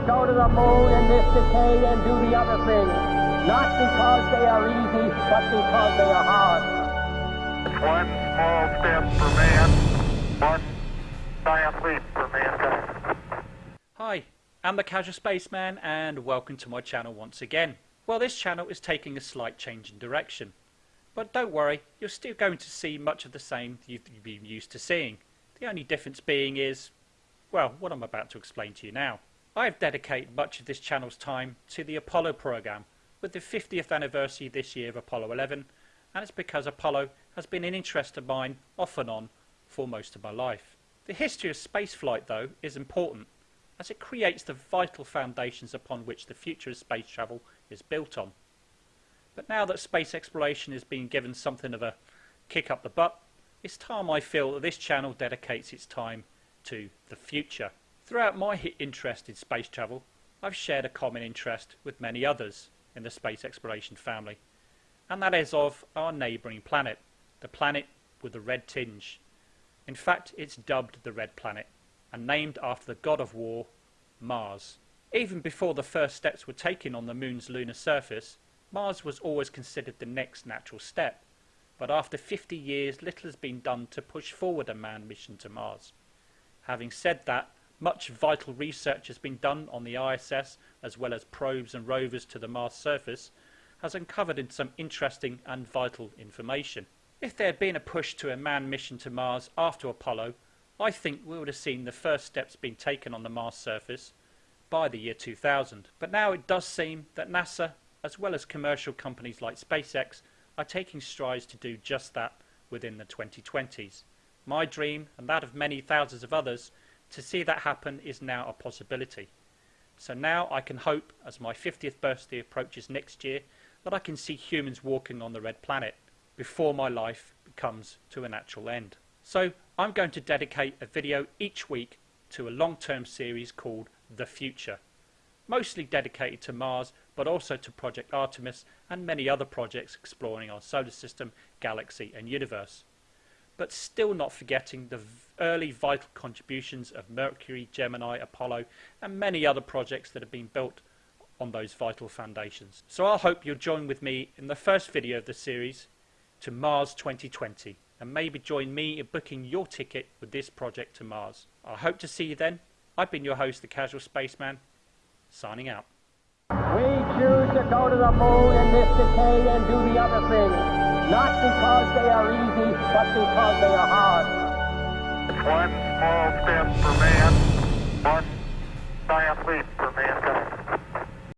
to go to the moon in this decade and do the other things. Not because they are easy, but because they are hard. One small step for man, one giant leap for mankind. Hi, I'm the Casual Spaceman and welcome to my channel once again. Well, this channel is taking a slight change in direction. But don't worry, you're still going to see much of the same you've been used to seeing. The only difference being is, well, what I'm about to explain to you now. I have dedicated much of this channel's time to the Apollo program, with the 50th anniversary this year of Apollo 11, and it's because Apollo has been an interest of mine off and on for most of my life. The history of spaceflight, though, is important, as it creates the vital foundations upon which the future of space travel is built on. But now that space exploration is being given something of a kick up the butt, it's time I feel that this channel dedicates its time to the future. Throughout my interest in space travel, I've shared a common interest with many others in the space exploration family, and that is of our neighbouring planet, the planet with the red tinge. In fact, it's dubbed the Red Planet, and named after the god of war, Mars. Even before the first steps were taken on the moon's lunar surface, Mars was always considered the next natural step, but after 50 years little has been done to push forward a manned mission to Mars. Having said that, much vital research has been done on the ISS as well as probes and rovers to the Mars surface has uncovered some interesting and vital information. If there had been a push to a manned mission to Mars after Apollo, I think we would have seen the first steps being taken on the Mars surface by the year 2000. But now it does seem that NASA as well as commercial companies like SpaceX, are taking strides to do just that within the 2020s. My dream, and that of many thousands of others, to see that happen is now a possibility. So now I can hope, as my 50th birthday approaches next year, that I can see humans walking on the red planet before my life comes to a natural end. So I'm going to dedicate a video each week to a long-term series called The Future mostly dedicated to Mars, but also to Project Artemis and many other projects exploring our solar system, galaxy and universe. But still not forgetting the early vital contributions of Mercury, Gemini, Apollo and many other projects that have been built on those vital foundations. So I hope you'll join with me in the first video of the series to Mars 2020 and maybe join me in booking your ticket with this project to Mars. I hope to see you then. I've been your host, the Casual Spaceman, signing out. We choose to go to the moon in this decade and do the other things. Not because they are easy, but because they are hard. One small step for man, one giant leap for mankind.